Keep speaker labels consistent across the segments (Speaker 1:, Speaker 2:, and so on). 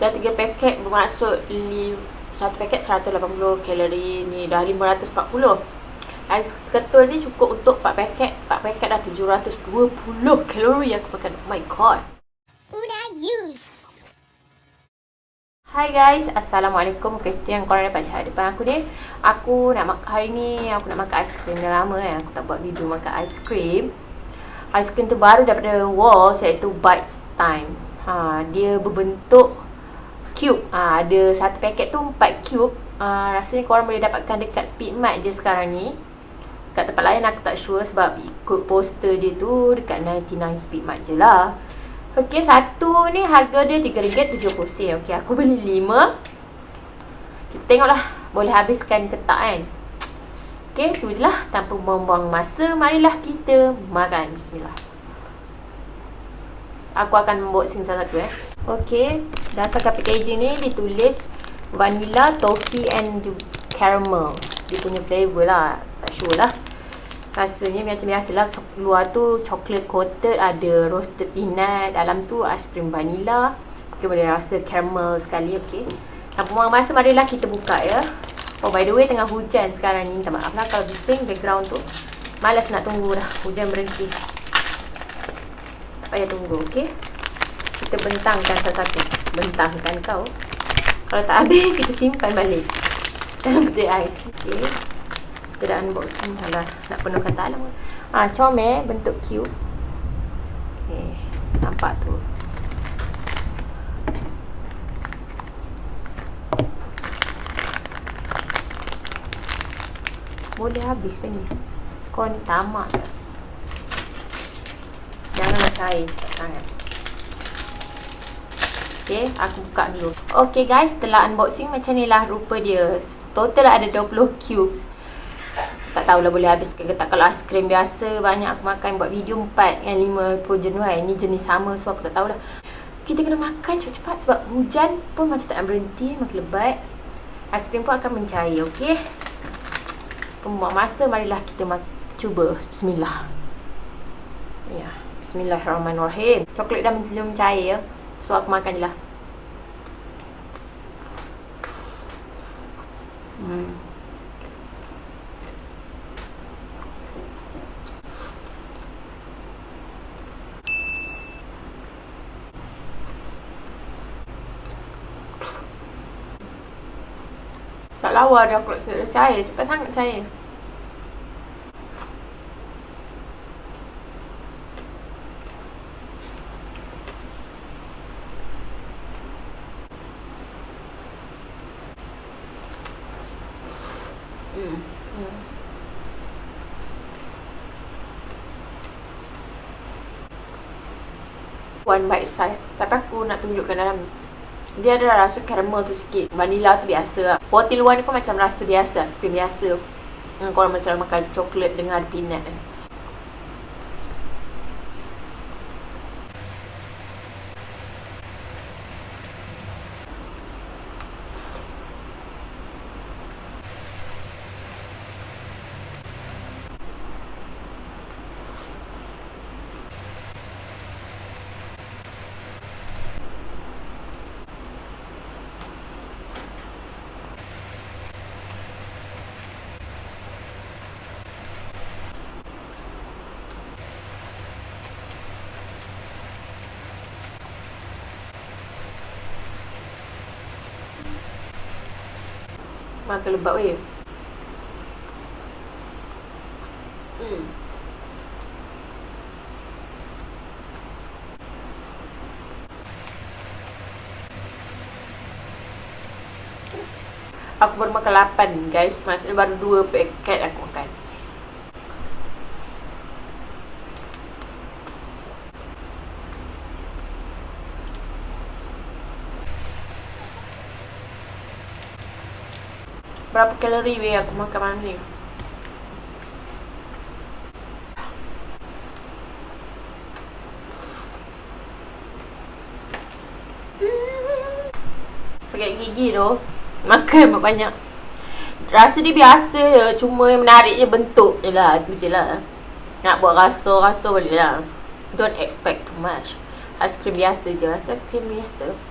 Speaker 1: Dah 3 paket bermaksud satu paket 180 kalori ni dah 540 Ais ketul ni cukup untuk 4 paket 4 paket dah 720 kalori aku makan Oh my god. Una use? Hai guys, Assalamualaikum. Kristi yang korang dapat lihat depan aku ni. Aku nak makan, hari ni aku nak makan aiskrim Dah lama kan, aku tak buat video makan aiskrim Aiskrim tu baru daripada Walls iaitu Bites Time. Ha, Dia berbentuk cube ha, Ada satu paket tu 4 cube ha, Rasanya korang boleh dapatkan dekat Speedmart je sekarang ni Kat tempat lain aku tak sure sebab ikut poster dia tu Dekat 99 Speedmart je lah Okey, satu ni harga dia RM3.70. Okey, aku beli lima. Kita tengoklah boleh habiskan ke tak kan. Okey, tu je lah. Tanpa membuang masa, marilah kita makan. Bismillah. Aku akan unboxing satu-satu eh. Okey, dasarkan packaging ni ditulis vanilla, toffee and caramel. Dia punya flavour lah. Tak sure lah. Rasanya macam biasalah Luar tu chocolate coated Ada roasted peanut Dalam tu aiskrim vanilla. Okay boleh rasa caramel sekali Okay Tanpa buang masa marilah kita buka ya. Oh by the way tengah hujan sekarang ni. Minta maaf lah kalau bising background tu. Malas nak tunggu dah. Hujan berhenti. Tak payah tunggu okay Kita bentangkan satu-satu. Bentangkan kau. Kalau tak habis kita simpan balik. Dalam peti ais. Okay kita dah unboxing Alah, nak penuhkan dalam Ah, comel bentuk cube. Okay, nampak tu. Boleh habis ke ni? Kau ni tamak Janganlah cair cepat sangat Okay, aku buka dulu. Okay guys, setelah unboxing macam ni lah. Rupa dia. Total ada 20 cubes. Tak tahulah boleh habis ke tak. Kalau aiskrim biasa banyak aku makan buat video 4 dengan 5 pun jenuh kan ni jenis sama so aku tak tahulah. Kita kena makan cepat-cepat sebab hujan pun macam tak nak berhenti makin lebat. Aiskrim pun akan mencair okey? Pembuat masa marilah kita cuba. Bismillah. Ya bismillahirrahmanirrahim. Coklat dah mencair ya so aku makan je lah. Hmm. Tak lawa dah aku dah cair. Cepat sangat cair hmm. Hmm. One bite size. Tapi aku nak tunjukkan dalam dia ada rasa caramel tu sikit. Vanilla tu biasa lah. Roti luar ni pun macam rasa biasa Seperti biasa. Hmm, Kalau macam makan coklat dengan peanut. eh. Makan lebat weh Hmm. Aku baru makan 8 guys. Maksudnya baru 2 paket aku makan Berapa kalori weh aku makan malam ni? Sakit gigi tu. Makan banyak. Rasa dia biasa je Cuma yang menarik je bentuk je lah. Itu je lah. Nak buat rasa-rasa boleh lah. Don't expect too much. Aiskrim biasa je. Rasa aiskrim biasa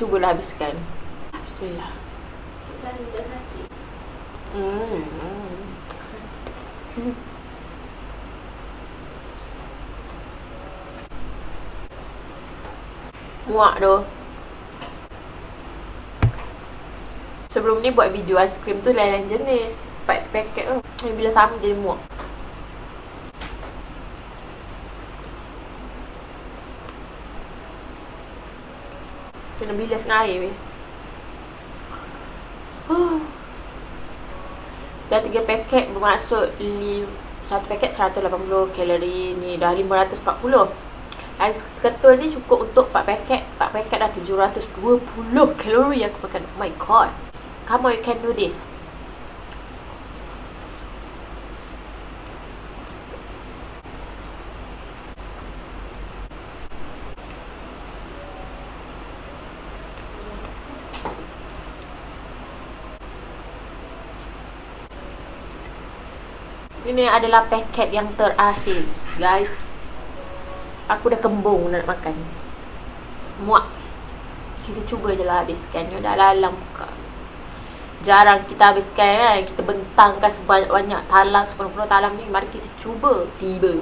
Speaker 1: cubalah habiskan. Bismillah. Hmm. Muak tu. Sebelum ni buat video aiskrim tu lain-lain jenis. Paket paket tu. Bila sama jadi muak. Kena bilas dengan air weh. Huh. Dah tiga paket bermaksud satu paket 180 kalori ni dah 540. Ais ketul ni cukup untuk 4 paket. 4 paket dah 720 kalori aku makan. Oh my god. Come on you can do this. Ini adalah paket yang terakhir. Guys Aku dah kembung nak makan. Muak. Kita cuba je lah habiskan. Dia dah lalang buka. Jarang kita habiskan kan? Kita bentangkan sebanyak-banyak talang Sepenuh-penuh talang ni Mari kita cuba Tiba.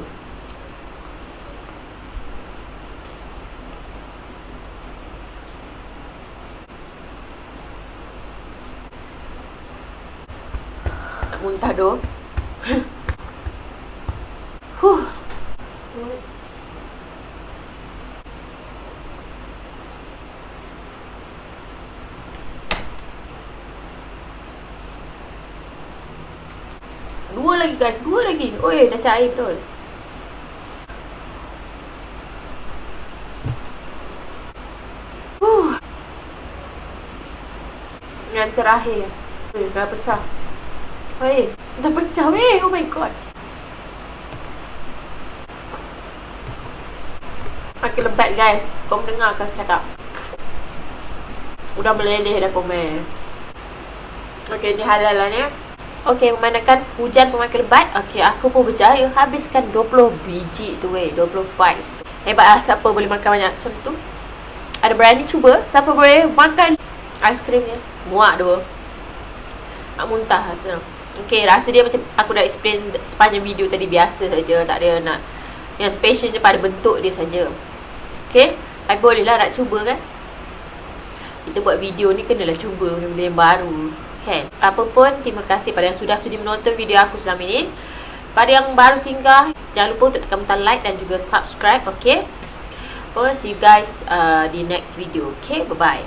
Speaker 1: Muntah doh Dua lagi guys, dua lagi. Oi, dah cair betul. Huh. Yang terakhir. Oi, dah pecah. Oi, dah pecah weh. Oh my god. Makin lebat guys. Kau mendengar kan cakap? Udah meleleh dah komen. Okay ni halal lah ni Okay memandangkan hujan pun makin lebat. Okay aku pun berjaya. Habiskan 20 biji tu weh 20 bites Hebat lah siapa boleh makan banyak macam tu? Ada berani cuba? Siapa boleh makan? Aiskrim ni Muak tu Nak muntah rasa Okay rasa dia macam Aku dah explain sepanjang video tadi Biasa saja Tak ada nak Yang special je pada bentuk dia saja Okay I boleh lah nak cuba kan Kita buat video ni Kenalah cuba benda-benda yang baru Kan Apa pun Terima kasih pada yang sudah sudi menonton video aku selama ini Pada yang baru singgah Jangan lupa untuk tekan butang like Dan juga subscribe Okay Oh, see you guys uh, di next video. Okay, bye-bye.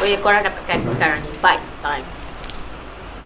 Speaker 1: Oh ya, korang dapatkan sekarang ni. Bites time.